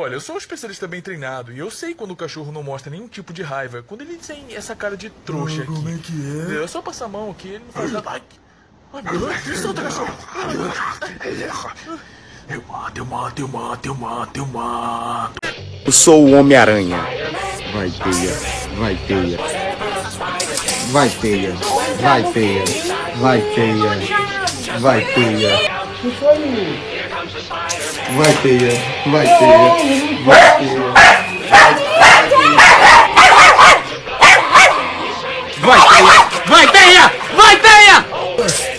Olha, eu sou um especialista bem treinado e eu sei quando o cachorro não mostra nenhum tipo de raiva. Quando ele tem essa cara de trouxa aqui. Como é que é? É só passar a mão aqui, ele não faz nada. Ai, ai meu Deus, me solta, cachorro. Eu mato, eu mato, eu mato, eu mato, eu mato. Eu sou o Homem-Aranha. Vai teia, vai teia. Vai teia, vai teia, vai teia, vai teia. Vai teia, vai teia, vai teia. Vai teia, vai teia, vai teia.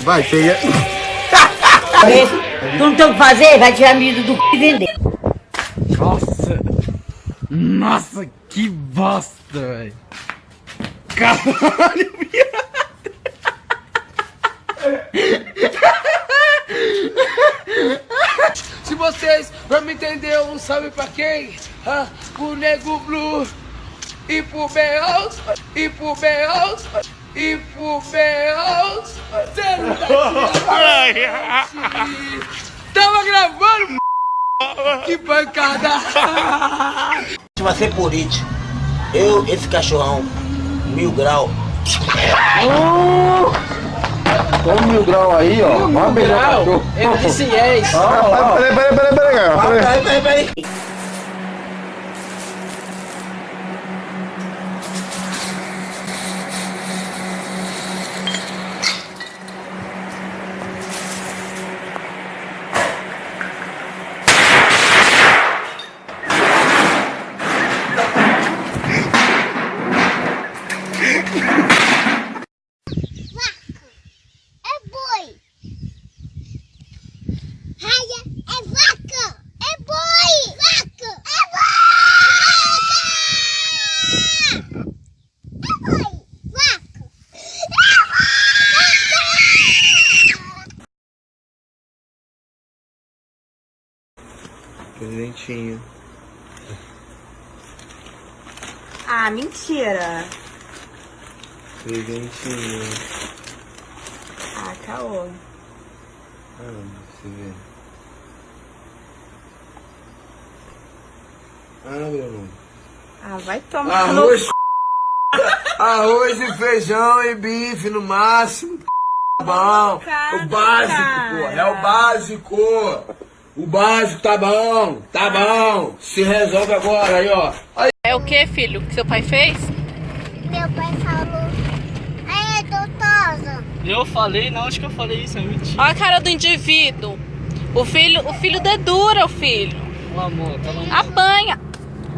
Vai teia. Tu não tem o que fazer? Vai tirar milho do c e vender. Nossa! Nossa, que bosta, velho! Caralho, viado! Se vocês não me entenderam, um salve pra quem? Ah, o Nego Blue e pro Beals, e pro Beals, e pro daqui, Tava gravando, que pancada! Se você é político, eu, esse cachorrão, mil grau, Toma mil grau aí, ó. Beijar o cachorro. Eu disse yes! Ah. Peraí, peraí, peraí, peraí, cara. Peraí. Peraí, peraí, peraí. é boi. Raia é vaca. É boi. Vaca. É vaca. É boi. Vaca. É vaca. Presentinho. Ah, mentira. Presentinho. Ah, caô. Ah, você vê. Ah, Bruno. Ah, vai tomar no... Arroz, e feijão e bife no máximo. Tá bom. O básico, pô. É o básico. O básico tá bom. Tá bom. Se resolve agora aí, ó. Aí. É o que, filho, que seu pai fez? Meu pai falou. Aí, doutosa. Eu falei, não, acho que eu falei isso, é mentira. Olha a cara do indivíduo. O filho, o filho dedura o filho. O amor, tá. Apanha.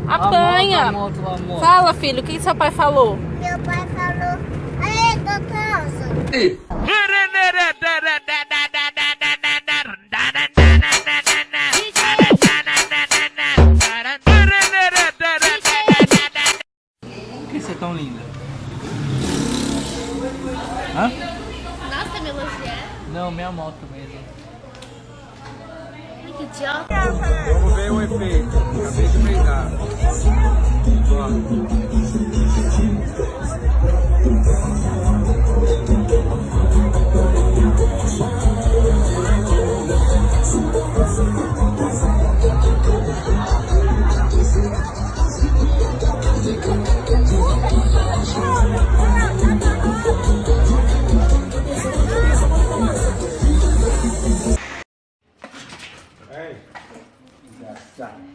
Apanha. Amor, amor, amor. Fala, filho, o que seu pai falou? Meu pai falou. Aí, doutosa. Por que você é tão linda? Hã? Nossa, me elogiar. Não, minha moto mesmo. Que idiota. Vamos ver o efeito. Acabei de pegar.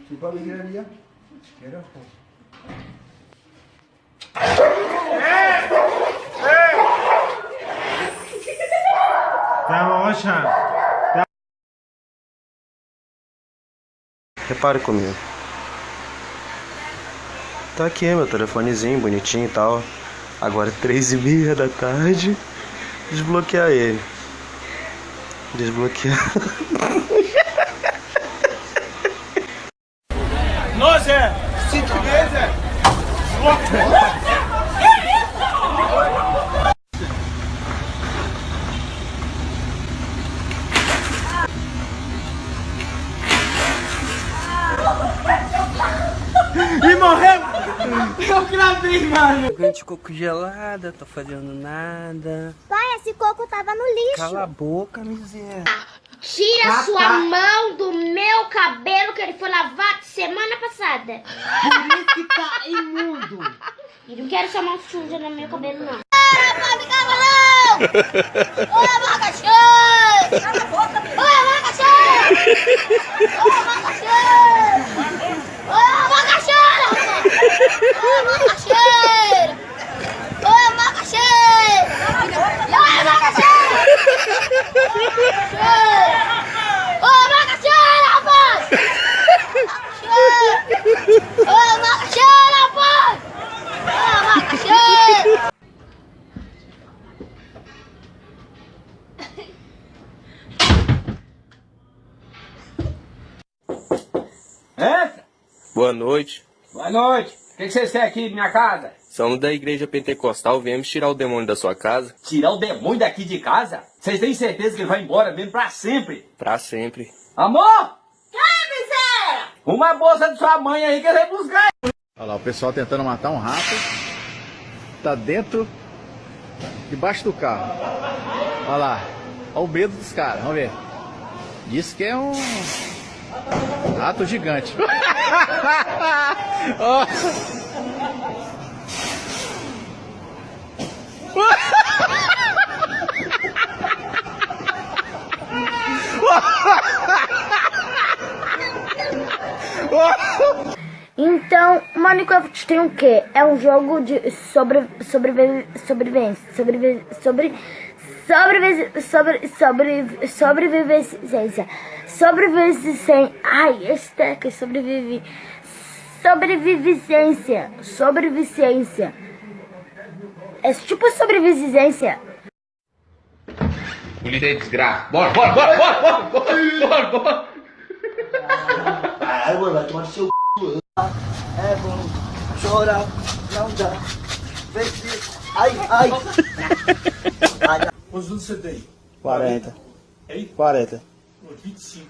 Tipo a livraria. Era Repare comigo. Tá aqui meu telefonezinho, bonitinho e tal. Agora três e meia da tarde. Desbloquear ele. Desbloquear. Se tiver, Zé. E morreu! Eu gente ficou congelada, tô fazendo nada. Pai, esse coco tava no lixo. Cala a boca, miséria. Tira sua mão do meu cabelo que ele foi lavado semana passada. Por isso que tá imundo. E não quero chamar suja no meu cabelo, não. Ah, Cavalão! Ô, abacaxi! Cala a boca, Ô, abacaxi! Ô, abacaxi! Ô, abacaxi! Ô, abacaxi! Ô, abacaxi! Ô, abacaxi! Ô, abacaxi, rapaz! Ô, abacaxi, rapaz! Ô, abacaxi! Entra! Boa noite. Boa noite. O que, que vocês querem aqui de minha casa? Somos da igreja pentecostal, viemos tirar o demônio da sua casa. Tirar o demônio daqui de casa? Vocês têm certeza que ele vai embora mesmo pra sempre? Pra sempre. Amor! Quem, miséria? Uma bolsa de sua mãe aí que ele vai buscar. Olha lá, o pessoal tentando matar um rato. Tá dentro, debaixo do carro. Olha lá, olha o medo dos caras, vamos ver. Diz que é um rato gigante. Então, Minecraft tem o quê? É um jogo de sobre, sobrevi, sobrevivência, sobrevi, sobre, sobrevi, sobre, sobre, sobrevivência, sobrevivência, ai, esse aqui, sobrevive, sobrevivência, sobrevivência, é tipo sobrevivência. Polícia aí, desgraça. Bora, bora, bora, bora, bora, bora, bora, bora. Ai, mano, vai tomar no seu c... É bom chorar, não dá. Vê se... Ai, ai. ai. Quantos anos você tem? 40. Ei? 40. 25.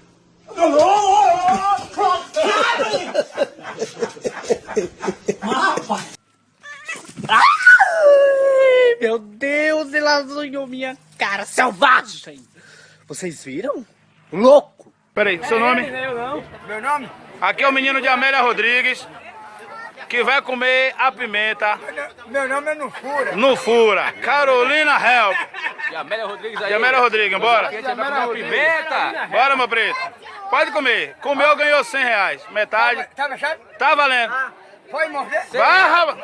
Meu Deus, ele azunhou minha cara selvagem. Vocês viram? Louco. Peraí, seu nome? Meu nome? Aqui é o menino de Amélia Rodrigues, que vai comer a pimenta Meu nome é Nufura. no fura. Carolina Help. E Amélia Rodrigues De Amélia Rodrigues, bora. pimenta. Bora, meu preto. Pode comer. Comeu, ganhou 100 reais. Metade. Tá fechado? Tá valendo. Foi morder? Vai, rapaz.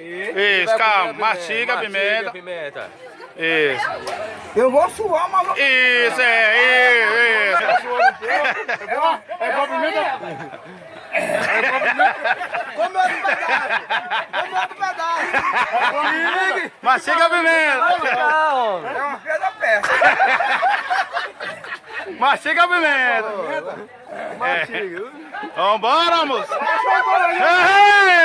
Isso, calma. Mastiga a pimenta. pimenta. Isso. Eu vou suar, vou- Isso, é. Isso, É bom pimenta? Come outro pedaço. Come outro pedaço. Mastiga a pimenta. É uma da peça. Mastiga a pimenta. Mastiga. Vambora, moço. Ei!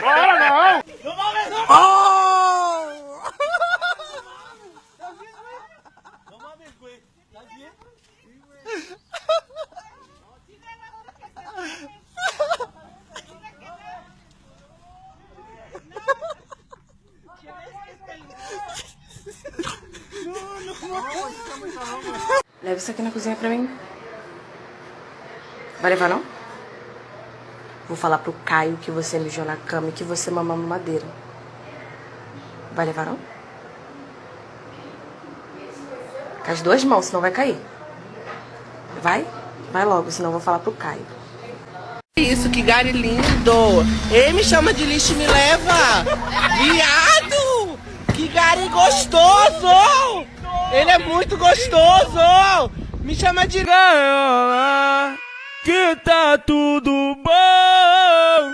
Bora, não. Leva isso aqui na cozinha pra mim. Vai levar, não? Vou falar pro Caio que você mijou na cama e que você mamou madeira. Vai levar, não? Com as duas mãos, senão vai cair. Vai? Vai logo, senão eu vou falar pro Caio. Isso, que gari lindo. Ei, me chama de lixo e me leva. Viado! Que gari gostoso! Ele é muito gostoso! Me chama de gaiola, que tá tudo bom.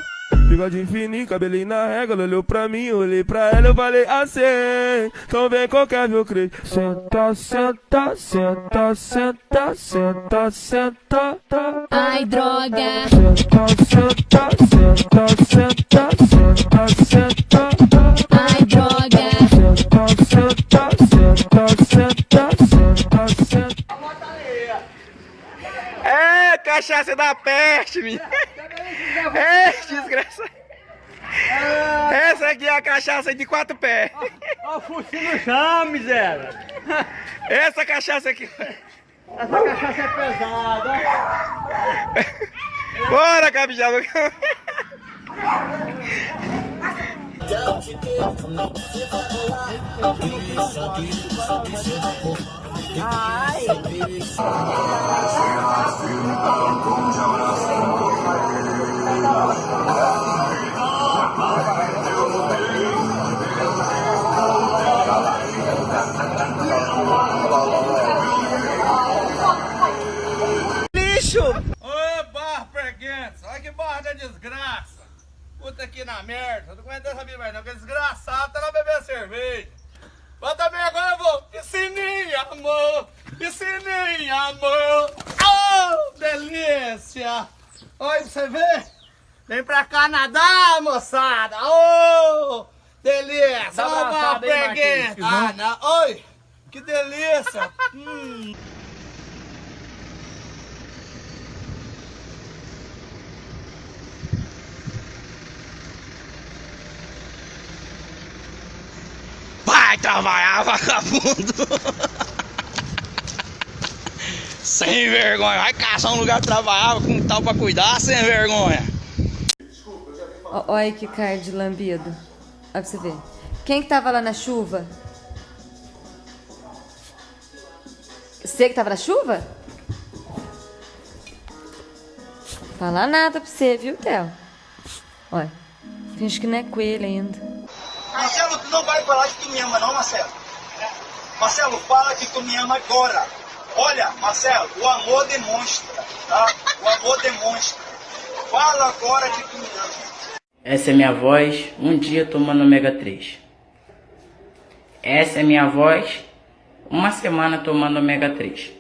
Bigode fininho, cabelinho na régua, ela olhou pra mim, olhei pra ela, eu falei assim, então vem qualquer meu crente. Senta, senta, senta, senta, senta, senta, tá. Ai, droga. Senta, senta, senta, senta, senta, cachaça da peste, minha. É, desgraça. Essa aqui é a cachaça de quatro pés. Ó, o focinho no chão, miséria. Essa cachaça aqui. Essa cachaça é pesada. Bora, capixaba! Lixo! Ô, barra preguiça! Olha que barra da desgraça! Puta aqui na merda! Não aguento essa mais não, que desgraçado tá lá bebendo cerveja! Mas também agora eu vou! Piscininha, amor! Piscininha, amor! Oh, delícia! Olha pra você ver! Vem pra cá nadar, moçada! Oh, delícia! Dá Ô, preguiça! que não- Ah, não. Oi! Que delícia! hum. Vai trabalhar, vagabundo! sem vergonha, vai caçar um lugar de trabalhar com um tal pra cuidar, sem vergonha. Olha que cara de lambido. Olha pra você ver. Quem que tava lá na chuva? Você que tava na chuva? Fala nada pra você, viu, Theo? Olha, finge que não é coelho ainda. Marcelo, tu não vai falar que tu me ama, não, Marcelo? Marcelo, fala que tu me ama agora. Olha, Marcelo, o amor demonstra, tá? O amor demonstra. Fala agora que tu ama. Essa é minha voz, um dia tomando ômega 3. Essa é minha voz, uma semana tomando ômega 3.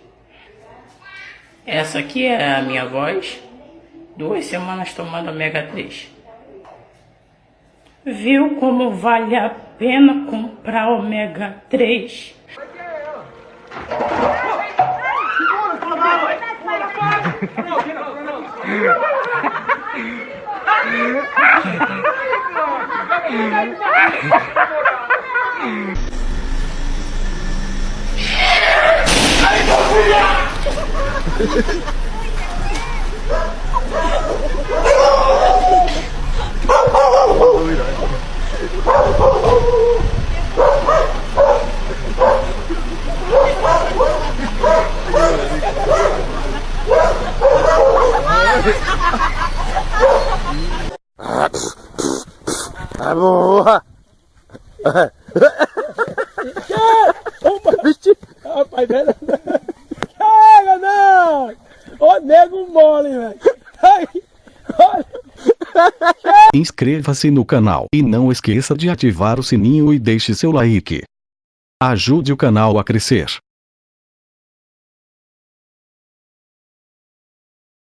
Essa aqui é a minha voz, duas semanas tomando ômega 3. Viu como vale a pena comprar ômega 3? Tá Rapaz, velho. Chega, não! Ô, nego mole, velho. Inscreva-se no canal e não esqueça de ativar o sininho e deixe seu like. Ajude o canal a crescer.